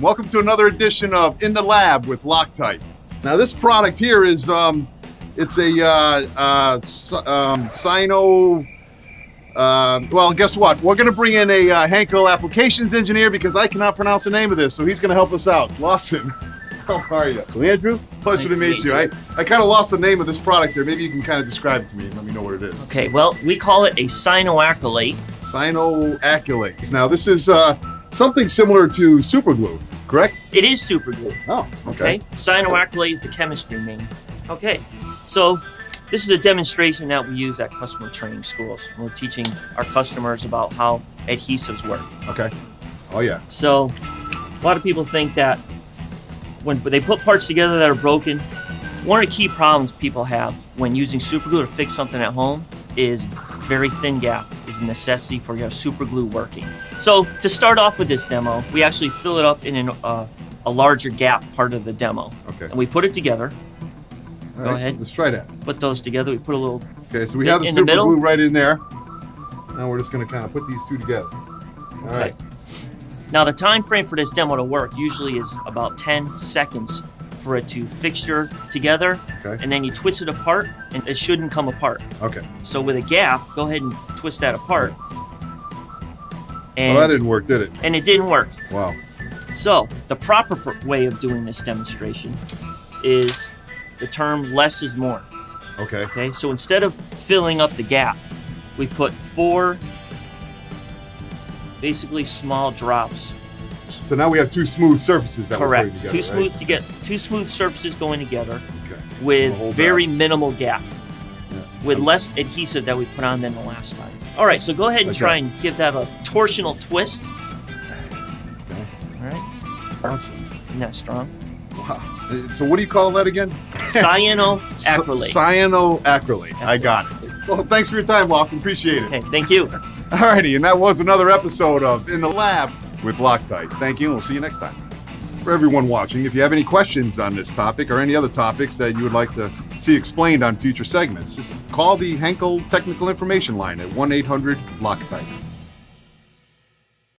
Welcome to another edition of In the Lab with Loctite. Now, this product here is um, it's a uh, uh, um, Sino. Uh, well, guess what? We're going to bring in a uh, applications engineer because I cannot pronounce the name of this, so he's going to help us out. Lawson, how are you? So, Andrew, pleasure Nice to meet you. meet I, I kind of lost the name of this product here. Maybe you can kind of describe it to me and let me know what it is. Okay, well, we call it a cyanoacrylate. Cyanoacrylate. Now, this is uh, something similar to super glue, correct? It is super glue. Oh, Okay. okay. Cyanoacrylate is the chemistry name. Okay. So this is a demonstration that we use at customer training schools. We're teaching our customers about how adhesives work. Okay. Oh, yeah. So a lot of people think that when they put parts together that are broken, one of the key problems people have when using super glue to fix something at home is very thin gap is a necessity for your super glue working. So to start off with this demo, we actually fill it up in an, uh, a larger gap part of the demo. Okay. And we put it together, All Go right, ahead. Let's try that. put those together, we put a little, Okay, so we have the the super middle? glue right in there. Now we're just going to kind of put these two together. All right. Now the time frame for this demo to work usually is about 10 seconds for it to fixture together, Okay. and then you twist it apart, and it shouldn't come apart. Okay. So with a gap, go ahead and twist that apart. Oh, and, well, that didn't work, did it? and it didn't work. Wow. So the proper way of doing this demonstration is the term less is more. Okay. Okay, so instead of filling up the gap, we put four basically small drops. So now we have two smooth surfaces that we're Correct. together. two right? smooth to get two smooth surfaces going together Okay. with very minimal gap. Yeah. With less adhesive that we put on than the last time. All right, so go ahead and Okay. try and give that a torsional twist. Okay. All right, Awesome. isn't that strong? Wow. Uh, So what do you call that again? Cyanoacrylate. Cyanoacrylate. I got it. Well, thanks for your time, Lawson. Appreciate it. Okay, thank you. Alrighty, and that was another episode of In the Lab with Loctite. Thank you, and we'll see you next time. For everyone watching, if you have any questions on this topic or any other topics that you would like to see explained on future segments, just call the Henkel Technical Information Line at 1 800 Loctite.